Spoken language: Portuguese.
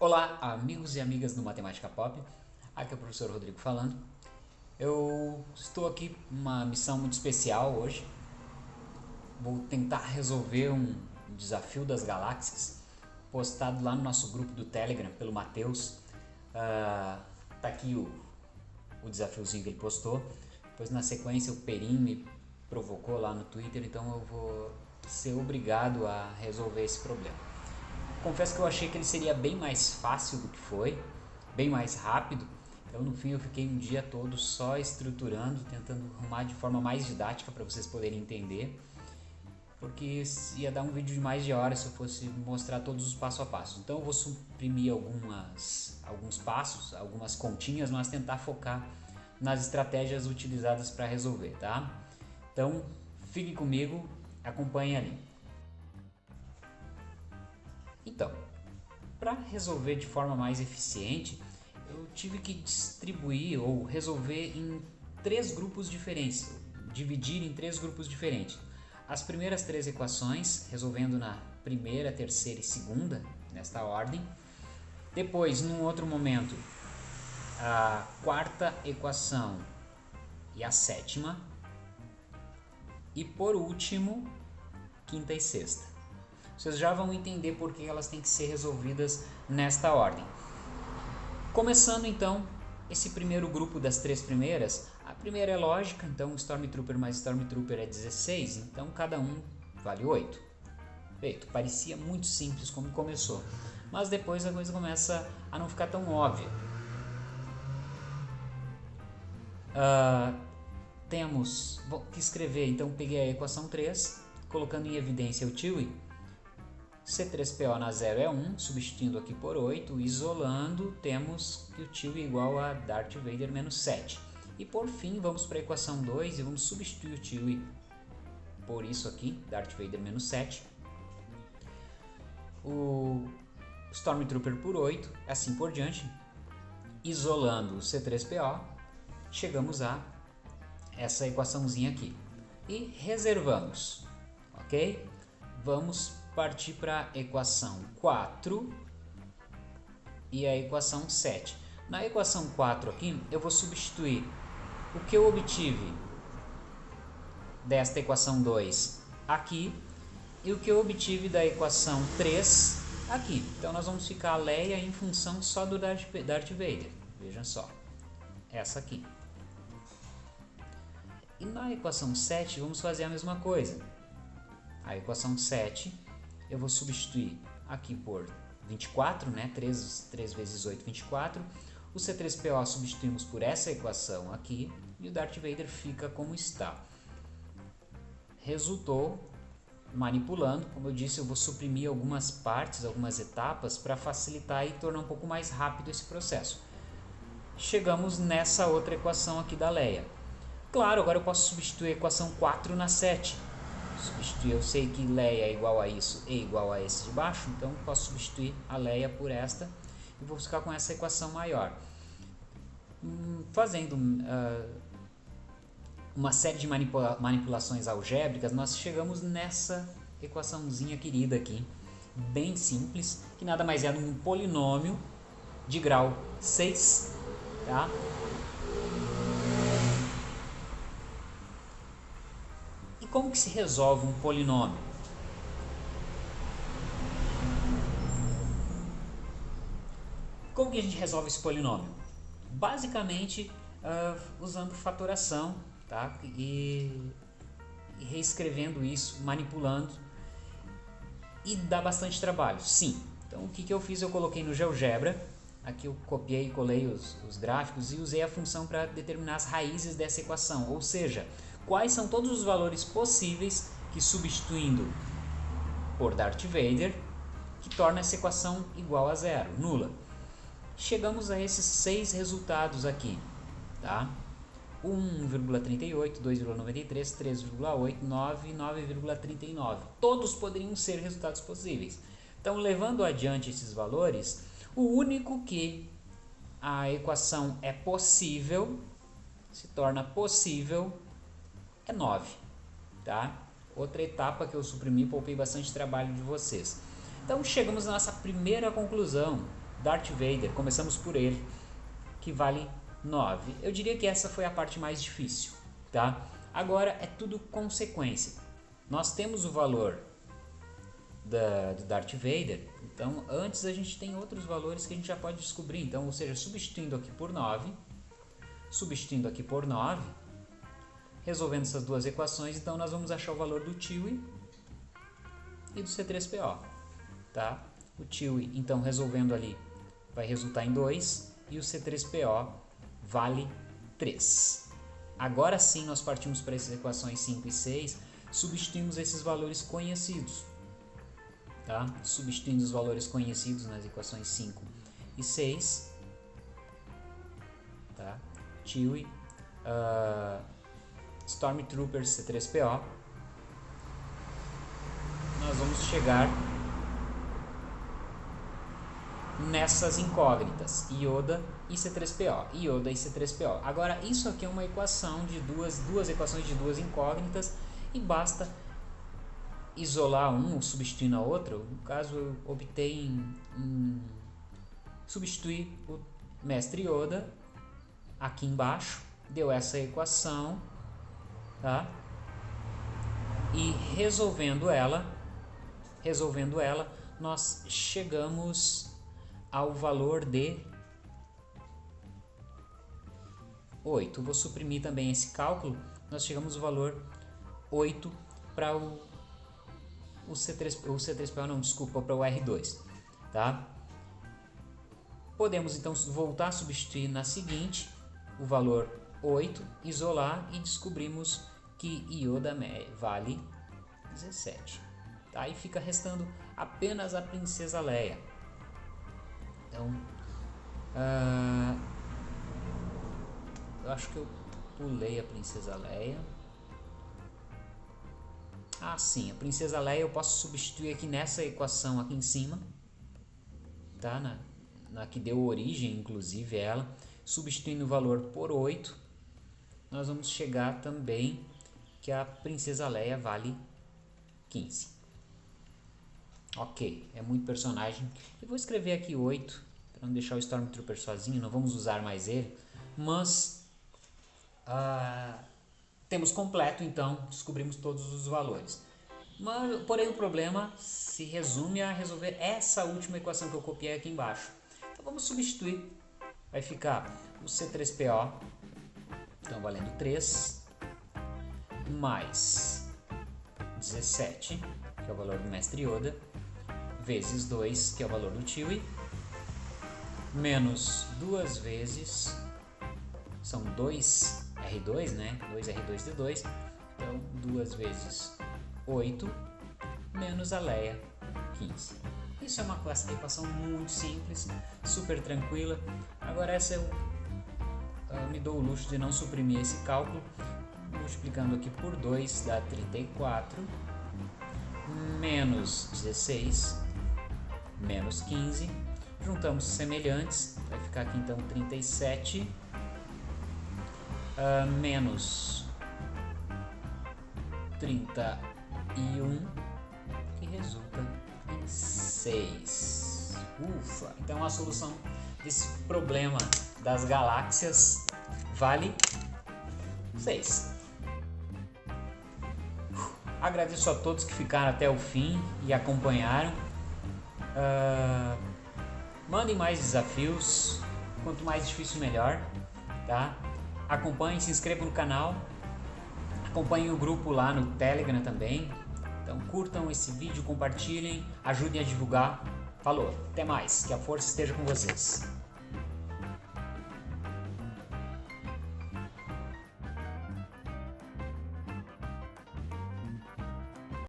Olá, amigos e amigas do Matemática Pop. Aqui é o professor Rodrigo falando. Eu estou aqui uma missão muito especial hoje. Vou tentar resolver um desafio das galáxias postado lá no nosso grupo do Telegram pelo Matheus. Uh, tá aqui o, o desafiozinho que ele postou. Depois na sequência o Perim me provocou lá no Twitter, então eu vou ser obrigado a resolver esse problema. Confesso que eu achei que ele seria bem mais fácil do que foi, bem mais rápido. Então no fim eu fiquei um dia todo só estruturando, tentando arrumar de forma mais didática para vocês poderem entender. Porque ia dar um vídeo de mais de hora se eu fosse mostrar todos os passo a passo. Então eu vou suprimir algumas, alguns passos, algumas continhas, mas tentar focar nas estratégias utilizadas para resolver, tá? Então fique comigo, acompanhe ali. Então, para resolver de forma mais eficiente, eu tive que distribuir ou resolver em três grupos diferentes, dividir em três grupos diferentes. As primeiras três equações, resolvendo na primeira, terceira e segunda, nesta ordem. Depois, num outro momento, a quarta equação e a sétima. E por último, quinta e sexta. Vocês já vão entender por que elas têm que ser resolvidas nesta ordem. Começando então esse primeiro grupo das três primeiras, a primeira é lógica, então Stormtrooper mais Stormtrooper é 16, então cada um vale 8. Feito, parecia muito simples como começou, mas depois a coisa começa a não ficar tão óbvia. Uh, temos que escrever, então peguei a equação 3, colocando em evidência o TIWI, C3PO na 0 é 1, substituindo aqui por 8, isolando, temos que o tio é igual a Darth Vader menos 7. E por fim, vamos para a equação 2 e vamos substituir o tio por isso aqui, Darth Vader menos 7. O Stormtrooper por 8, assim por diante. Isolando o C3PO, chegamos a essa equaçãozinha aqui. E reservamos, ok? Vamos partir para a equação 4 e a equação 7. Na equação 4 aqui, eu vou substituir o que eu obtive desta equação 2 aqui e o que eu obtive da equação 3 aqui. Então nós vamos ficar a Leia em função só do Darth, Vader. Veja só, essa aqui. E na equação 7 vamos fazer a mesma coisa. A equação 7 eu vou substituir aqui por 24, né? 3, 3 vezes 8, 24. O C3PO substituímos por essa equação aqui e o Darth Vader fica como está. Resultou manipulando, como eu disse, eu vou suprimir algumas partes, algumas etapas para facilitar e tornar um pouco mais rápido esse processo. Chegamos nessa outra equação aqui da Leia. Claro, agora eu posso substituir a equação 4 na 7 substituir, eu sei que Leia é igual a isso e igual a esse de baixo, então posso substituir a Leia por esta e vou ficar com essa equação maior. Hum, fazendo uh, uma série de manipula manipulações algébricas, nós chegamos nessa equaçãozinha querida aqui, bem simples, que nada mais é um polinômio de grau 6, tá? Como que se resolve um polinômio? Como que a gente resolve esse polinômio? Basicamente uh, usando fatoração tá? e, e reescrevendo isso, manipulando e dá bastante trabalho, sim. Então o que, que eu fiz? Eu coloquei no GeoGebra, aqui eu copiei e colei os, os gráficos e usei a função para determinar as raízes dessa equação, ou seja, quais são todos os valores possíveis que substituindo por Darth Vader, que torna essa equação igual a zero, nula. Chegamos a esses seis resultados aqui, tá? 1,38, 2,93, 3,8, 9 9,39. Todos poderiam ser resultados possíveis. Então, levando adiante esses valores, o único que a equação é possível, se torna possível, é 9, tá? Outra etapa que eu suprimi, poupei bastante trabalho de vocês. Então chegamos à nossa primeira conclusão, Darth Vader, começamos por ele, que vale 9. Eu diria que essa foi a parte mais difícil, tá? Agora é tudo consequência. Nós temos o valor da, do Darth Vader, então antes a gente tem outros valores que a gente já pode descobrir. Então, ou seja, substituindo aqui por 9, substituindo aqui por 9, resolvendo essas duas equações, então nós vamos achar o valor do TIWI e do C3PO, tá? O TIWI, então, resolvendo ali, vai resultar em 2 e o C3PO vale 3. Agora sim nós partimos para essas equações 5 e 6, substituímos esses valores conhecidos. Tá? Substituindo os valores conhecidos nas equações 5 e 6. Tá? Chewie, uh, Stormtroopers C3PO. Nós vamos chegar nessas incógnitas, Ioda e C3PO, Ioda e C3PO. Agora, isso aqui é uma equação de duas, duas equações de duas incógnitas e basta isolar um substituindo a outra. No caso, eu optei em substituir o mestre Yoda aqui embaixo, deu essa equação, tá? E resolvendo ela, resolvendo ela, nós chegamos ao valor de 8. Vou suprimir também esse cálculo, nós chegamos ao valor 8 para o, o C3, o C3PO, não, desculpa, para o R2, tá? Podemos então voltar a substituir na seguinte, o valor 8, isolar e descobrimos que Yoda vale 17. Tá? E fica restando apenas a Princesa Leia. Então, uh, eu acho que eu pulei a Princesa Leia. Ah, sim, a Princesa Leia eu posso substituir aqui nessa equação aqui em cima, tá? Na, na que deu origem, inclusive, ela. Substituindo o valor por 8, nós vamos chegar também que a Princesa Leia vale 15. Ok, é muito personagem. Eu vou escrever aqui 8, para não deixar o Stormtrooper sozinho, não vamos usar mais ele. Mas uh, temos completo, então descobrimos todos os valores. Mas, porém o problema se resume a resolver essa última equação que eu copiei aqui embaixo. Então vamos substituir. Vai ficar o C3PO, então valendo 3, mais 17, que é o valor do mestre Yoda, vezes 2, que é o valor do Chewie, menos duas vezes, são 2 R2, né? 2 R2D2, então 2 vezes 8 menos a Leia 15. Isso é uma equação muito simples, super tranquila. Agora essa eu, eu me dou o luxo de não suprimir esse cálculo, multiplicando aqui por 2 dá 34, menos 16 menos 15, juntamos semelhantes, vai ficar aqui então 37 uh, ah, menos 31, que resulta em 6. Ufa! Então a solução desse problema das galáxias vale 6. Agradeço a todos que ficaram até o fim e acompanharam. Uh, mandem mais desafios, quanto mais difícil melhor, tá? Acompanhem, se inscrevam no canal, acompanhem o grupo lá no Telegram também. Então curtam esse vídeo, compartilhem, ajudem a divulgar. Falou, até mais, que a força esteja com vocês.